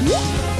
Woo!